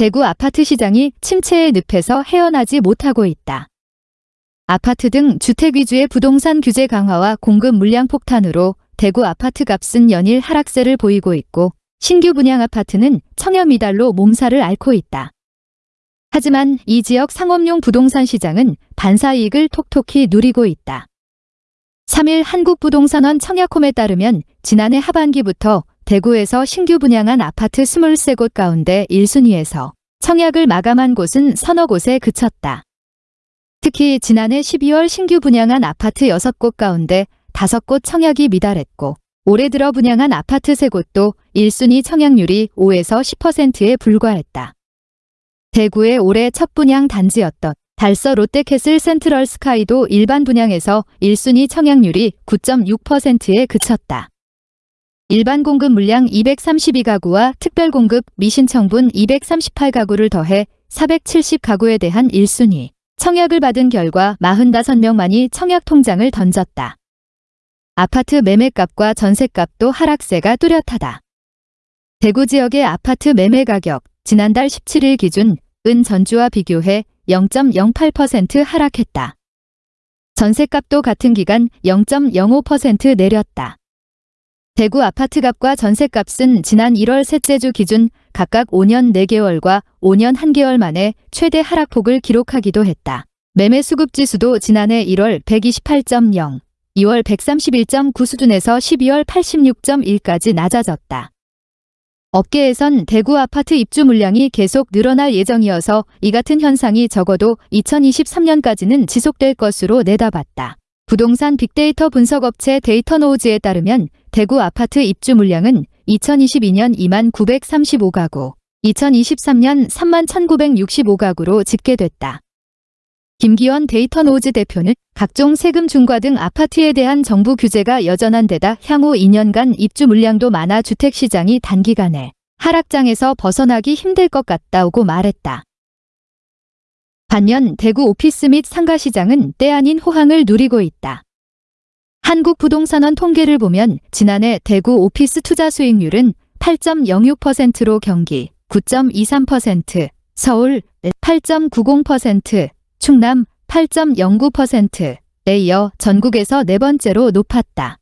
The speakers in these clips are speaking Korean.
대구 아파트 시장이 침체의 늪에서 헤어나지 못하고 있다. 아파트 등 주택 위주의 부동산 규제 강화와 공급 물량 폭탄으로 대구 아파트 값은 연일 하락세를 보이고 있고 신규 분양 아파트는 청약 미달로 몸살을 앓고 있다. 하지만 이 지역 상업용 부동산 시장은 반사이익을 톡톡히 누리고 있다. 3일 한국부동산원 청약홈에 따르면 지난해 하반기부터 대구에서 신규 분양한 아파트 23곳 가운데 1순위에서 청약을 마감한 곳은 서너 곳에 그쳤다. 특히 지난해 12월 신규 분양한 아파트 6곳 가운데 5곳 청약이 미달했고 올해 들어 분양한 아파트 3곳도 1순위 청약률이 5에서 10%에 불과했다. 대구의 올해 첫 분양 단지였던 달서 롯데캐슬 센트럴 스카이도 일반 분양에서 1순위 청약률이 9.6%에 그쳤다. 일반 공급 물량 232가구와 특별 공급 미신청분 238가구를 더해 470가구에 대한 1순위 청약을 받은 결과 45명만이 청약 통장을 던졌다. 아파트 매매값과 전세값도 하락세가 뚜렷하다. 대구 지역의 아파트 매매 가격 지난달 17일 기준 은 전주와 비교해 0.08% 하락했다. 전세값도 같은 기간 0.05% 내렸다. 대구 아파트값과 전세값은 지난 1월 셋째 주 기준 각각 5년 4개월과 5년 1개월 만에 최대 하락폭을 기록하기도 했다. 매매 수급 지수도 지난해 1월 128.0, 2월 131.9 수준에서 12월 86.1까지 낮아졌다. 업계에선 대구 아파트 입주 물량이 계속 늘어날 예정이어서 이 같은 현상이 적어도 2023년까지는 지속될 것으로 내다봤다. 부동산 빅데이터 분석업체 데이터노우즈에 따르면 대구 아파트 입주 물량은 2022년 2만 935가구, 2023년 3만 1965가구로 집계됐다. 김기원 데이터노우즈 대표는 각종 세금 중과 등 아파트에 대한 정부 규제가 여전한 데다 향후 2년간 입주 물량도 많아 주택시장이 단기간에 하락장에서 벗어나기 힘들 것 같다고 말했다. 반면 대구 오피스 및 상가시장은 때 아닌 호황을 누리고 있다. 한국부동산원 통계를 보면 지난해 대구 오피스 투자 수익률은 8.06%로 경기 9.23%, 서울 8.90%, 충남 8.09%에 이어 전국에서 네 번째로 높았다.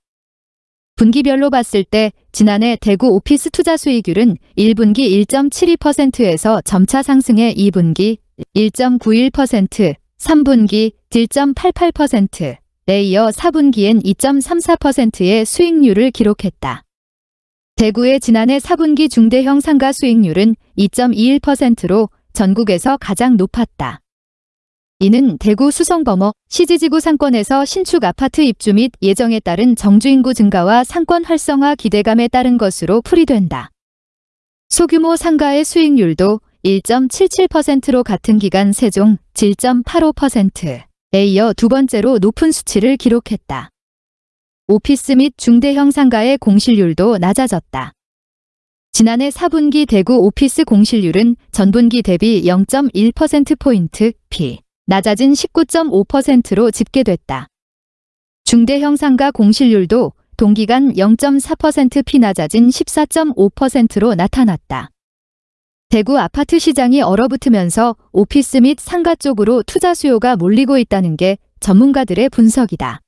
분기별로 봤을 때 지난해 대구 오피스 투자 수익률은 1분기 1.72%에서 점차 상승해 2분기 1.91%, 3분기 1.88% 에 이어 4분기엔 2.34%의 수익률을 기록했다. 대구의 지난해 4분기 중대형 상가 수익률은 2.21%로 전국에서 가장 높았다. 이는 대구 수성범어 시지지구 상권에서 신축 아파트 입주 및 예정에 따른 정주인구 증가와 상권 활성화 기대감에 따른 것으로 풀이된다. 소규모 상가의 수익률도 1.77%로 같은 기간 세종 7.85% 에 이어 두 번째로 높은 수치를 기록했다. 오피스 및 중대형 상가의 공실률도 낮아졌다. 지난해 4분기 대구 오피스 공실률은 전분기 대비 0.1%포인트 피 낮아진 19.5%로 집계됐다. 중대형 상가 공실률도 동기간 0.4%피 낮아진 14.5%로 나타났다. 대구 아파트 시장이 얼어붙으면서 오피스 및 상가 쪽으로 투자 수요가 몰리고 있다는 게 전문가들의 분석이다.